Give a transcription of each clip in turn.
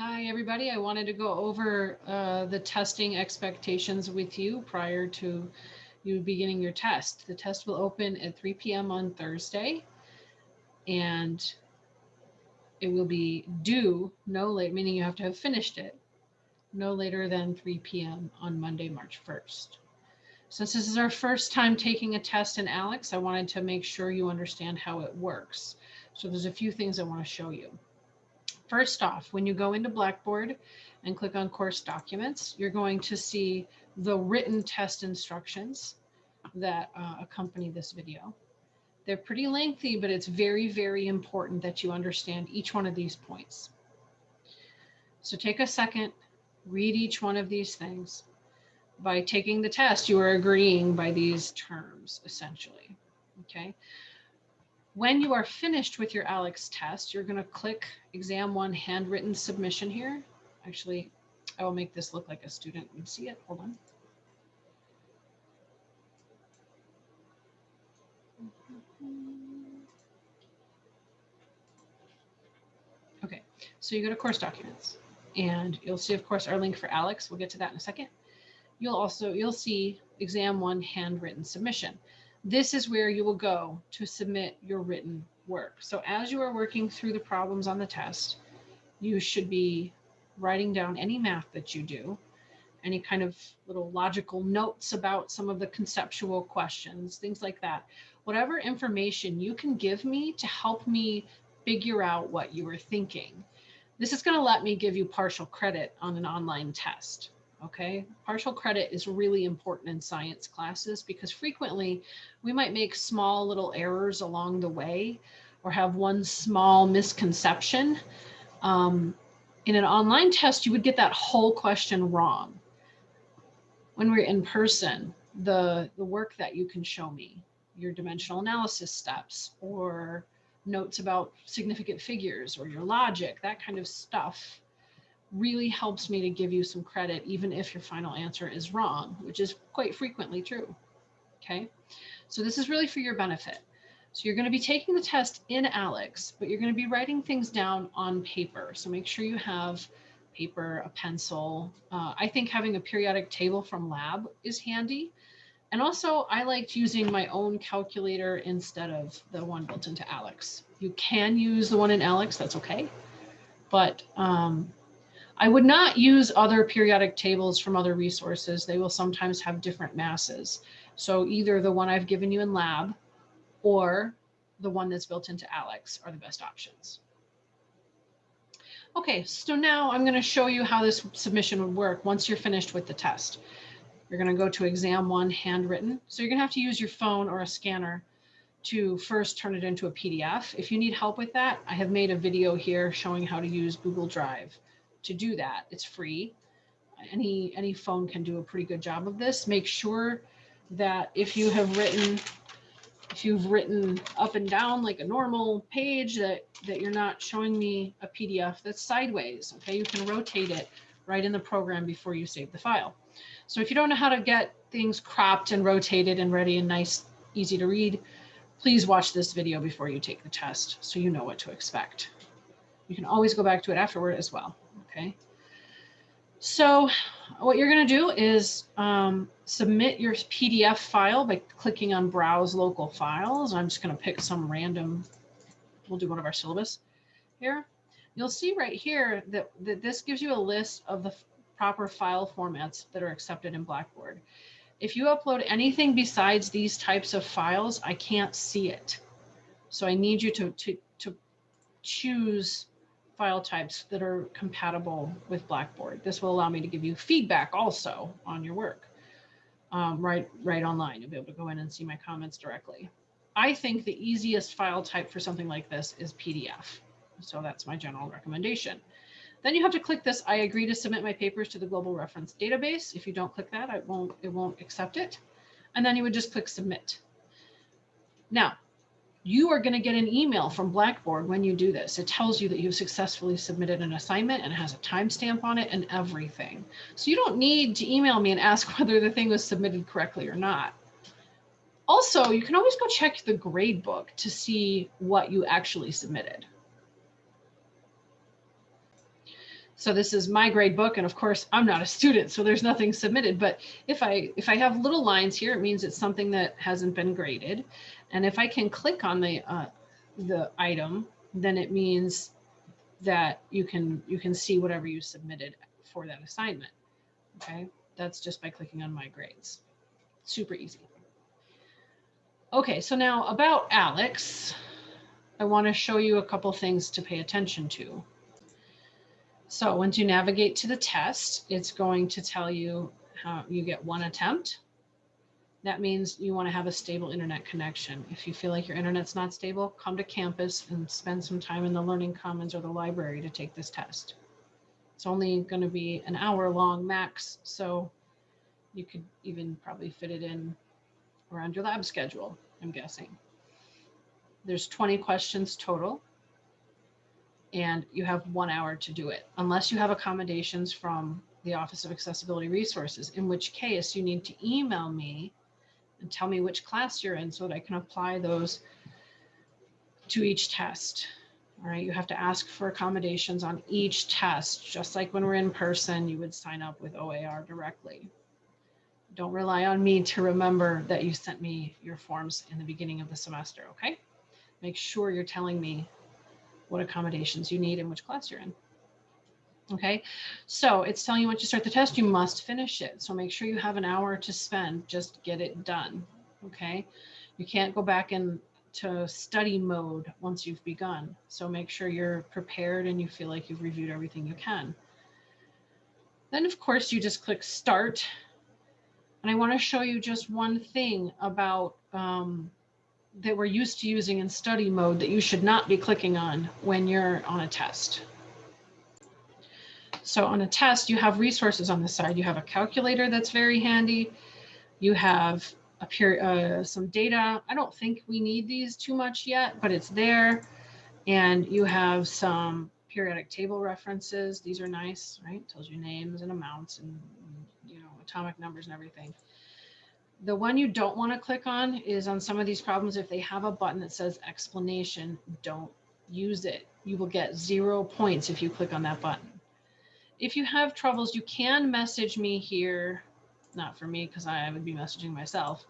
Hi, everybody. I wanted to go over uh, the testing expectations with you prior to you beginning your test. The test will open at 3 p.m. on Thursday and it will be due no late, meaning you have to have finished it no later than 3 p.m. on Monday, March 1st. Since this is our first time taking a test in ALEKS, I wanted to make sure you understand how it works. So there's a few things I want to show you. First off, when you go into Blackboard and click on course documents, you're going to see the written test instructions that uh, accompany this video. They're pretty lengthy, but it's very, very important that you understand each one of these points. So take a second, read each one of these things. By taking the test, you are agreeing by these terms, essentially, okay? When you are finished with your ALEKS test, you're going to click exam one handwritten submission here. Actually, I will make this look like a student would see it. Hold on. Okay, so you go to course documents and you'll see, of course, our link for ALEKS. We'll get to that in a second. You'll also, you'll see exam one handwritten submission this is where you will go to submit your written work. So as you are working through the problems on the test, you should be writing down any math that you do, any kind of little logical notes about some of the conceptual questions, things like that. Whatever information you can give me to help me figure out what you were thinking. This is going to let me give you partial credit on an online test. Okay, partial credit is really important in science classes because frequently we might make small little errors along the way or have one small misconception. Um, in an online test, you would get that whole question wrong. When we're in person, the, the work that you can show me, your dimensional analysis steps or notes about significant figures or your logic, that kind of stuff really helps me to give you some credit, even if your final answer is wrong, which is quite frequently true. Okay, so this is really for your benefit. So you're going to be taking the test in ALEKS, but you're going to be writing things down on paper. So make sure you have paper, a pencil. Uh, I think having a periodic table from lab is handy. And also I liked using my own calculator instead of the one built into ALEKS. You can use the one in ALEKS, that's okay. But um, I would not use other periodic tables from other resources. They will sometimes have different masses. So either the one I've given you in lab or the one that's built into ALEKS are the best options. Okay, so now I'm going to show you how this submission would work once you're finished with the test. You're going to go to exam one handwritten. So you're going to have to use your phone or a scanner to first turn it into a PDF. If you need help with that, I have made a video here showing how to use Google Drive to do that. It's free. Any, any phone can do a pretty good job of this. Make sure that if you have written, if you've written up and down like a normal page that, that you're not showing me a PDF that's sideways, okay? You can rotate it right in the program before you save the file. So if you don't know how to get things cropped and rotated and ready and nice, easy to read, please watch this video before you take the test so you know what to expect. You can always go back to it afterward as well okay? So what you're gonna do is um, submit your PDF file by clicking on Browse Local Files. I'm just gonna pick some random, we'll do one of our syllabus here. You'll see right here that, that this gives you a list of the proper file formats that are accepted in Blackboard. If you upload anything besides these types of files, I can't see it. So I need you to, to, to choose file types that are compatible with Blackboard. This will allow me to give you feedback also on your work um, right, right online. You'll be able to go in and see my comments directly. I think the easiest file type for something like this is PDF. So that's my general recommendation. Then you have to click this, I agree to submit my papers to the global reference database. If you don't click that, I won't, it won't accept it. And then you would just click submit. Now, you are going to get an email from Blackboard when you do this. It tells you that you've successfully submitted an assignment and has a timestamp on it and everything. So you don't need to email me and ask whether the thing was submitted correctly or not. Also, you can always go check the grade book to see what you actually submitted. So this is my grade book. And of course, I'm not a student, so there's nothing submitted. But if I if I have little lines here, it means it's something that hasn't been graded. And if I can click on the uh, the item, then it means that you can you can see whatever you submitted for that assignment. Okay, that's just by clicking on my grades. Super easy. Okay, so now about ALEKS, I want to show you a couple things to pay attention to. So once you navigate to the test, it's going to tell you how you get one attempt. That means you want to have a stable internet connection. If you feel like your internet's not stable, come to campus and spend some time in the Learning Commons or the library to take this test. It's only going to be an hour long max, so you could even probably fit it in around your lab schedule, I'm guessing. There's 20 questions total and you have one hour to do it unless you have accommodations from the Office of Accessibility Resources, in which case you need to email me and tell me which class you're in so that I can apply those to each test. All right, you have to ask for accommodations on each test, just like when we're in person, you would sign up with OAR directly. Don't rely on me to remember that you sent me your forms in the beginning of the semester, okay? Make sure you're telling me what accommodations you need and which class you're in. Okay, so it's telling you once you start the test, you must finish it. So make sure you have an hour to spend, just get it done. Okay, you can't go back into study mode once you've begun. So make sure you're prepared and you feel like you've reviewed everything you can. Then of course you just click start. And I wanna show you just one thing about um, that we're used to using in study mode that you should not be clicking on when you're on a test. So on a test, you have resources on the side. You have a calculator that's very handy. You have a pure, uh, some data. I don't think we need these too much yet, but it's there. And you have some periodic table references. These are nice, right? Tells you names and amounts and, you know, atomic numbers and everything. The one you don't want to click on is on some of these problems. If they have a button that says explanation, don't use it. You will get zero points if you click on that button. If you have troubles, you can message me here. Not for me, because I would be messaging myself,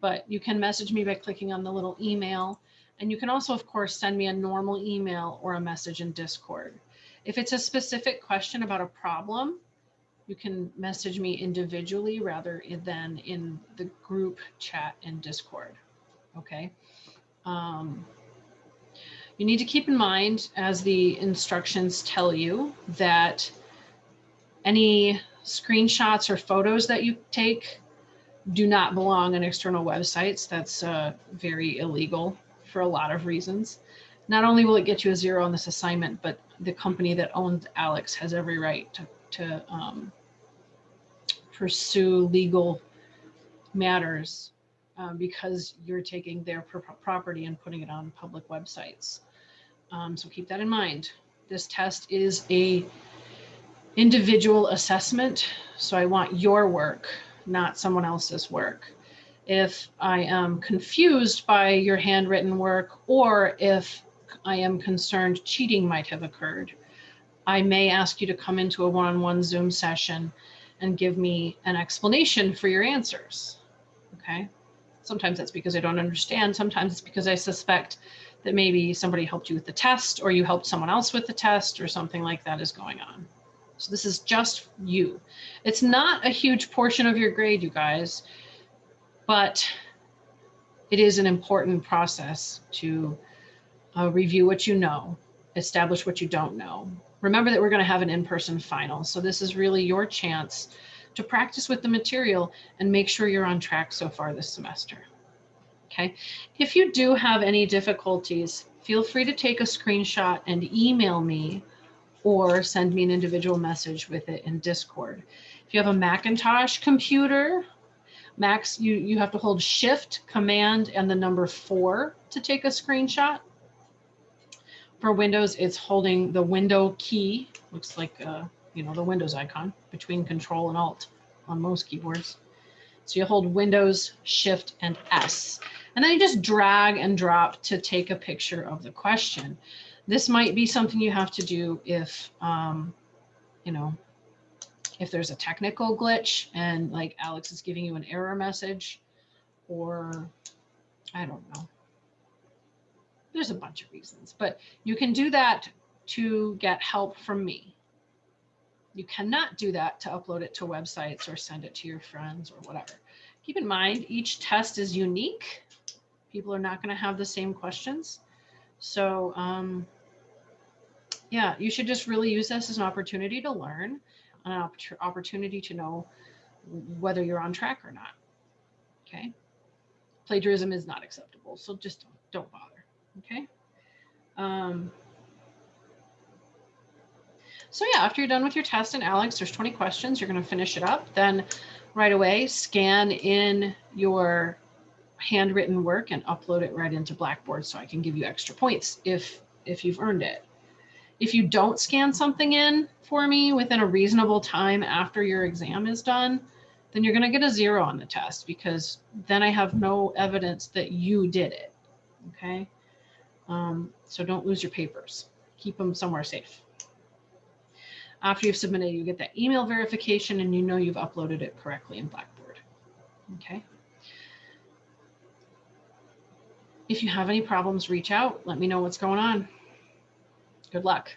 but you can message me by clicking on the little email. And you can also, of course, send me a normal email or a message in Discord. If it's a specific question about a problem, you can message me individually rather than in the group chat in Discord. Okay. Um, you need to keep in mind, as the instructions tell you, that any screenshots or photos that you take do not belong on external websites. That's uh, very illegal for a lot of reasons. Not only will it get you a zero on this assignment, but the company that owns ALEKS has every right to, to um, pursue legal matters um, because you're taking their property and putting it on public websites. Um, so keep that in mind. This test is a individual assessment. So I want your work, not someone else's work. If I am confused by your handwritten work or if I am concerned cheating might have occurred, I may ask you to come into a one-on-one -on -one Zoom session and give me an explanation for your answers. Okay. Sometimes that's because I don't understand. Sometimes it's because I suspect that maybe somebody helped you with the test or you helped someone else with the test or something like that is going on. So this is just you. It's not a huge portion of your grade, you guys, but it is an important process to uh, review what you know, establish what you don't know, Remember that we're going to have an in-person final. So this is really your chance to practice with the material and make sure you're on track so far this semester. Okay. If you do have any difficulties, feel free to take a screenshot and email me or send me an individual message with it in Discord. If you have a Macintosh computer, Max, you, you have to hold shift, command, and the number four to take a screenshot. For Windows, it's holding the window key, looks like, uh, you know, the Windows icon between Control and Alt on most keyboards. So you hold Windows, Shift, and S. And then you just drag and drop to take a picture of the question. This might be something you have to do if um, you know, if there's a technical glitch and like ALEKS is giving you an error message or I don't know. There's a bunch of reasons, but you can do that to get help from me. You cannot do that to upload it to websites or send it to your friends or whatever. Keep in mind, each test is unique. People are not going to have the same questions. So um, yeah, you should just really use this as an opportunity to learn, an opportunity to know whether you're on track or not. Okay. Plagiarism is not acceptable, so just don't, don't bother. Okay. Um, so yeah, after you're done with your test and ALEKS, there's 20 questions, you're going to finish it up. Then right away, scan in your handwritten work and upload it right into Blackboard so I can give you extra points if, if you've earned it. If you don't scan something in for me within a reasonable time after your exam is done, then you're going to get a zero on the test because then I have no evidence that you did it. Okay. Um, so don't lose your papers. Keep them somewhere safe. After you've submitted, you get that email verification and you know you've uploaded it correctly in Blackboard. Okay. If you have any problems, reach out. Let me know what's going on. Good luck.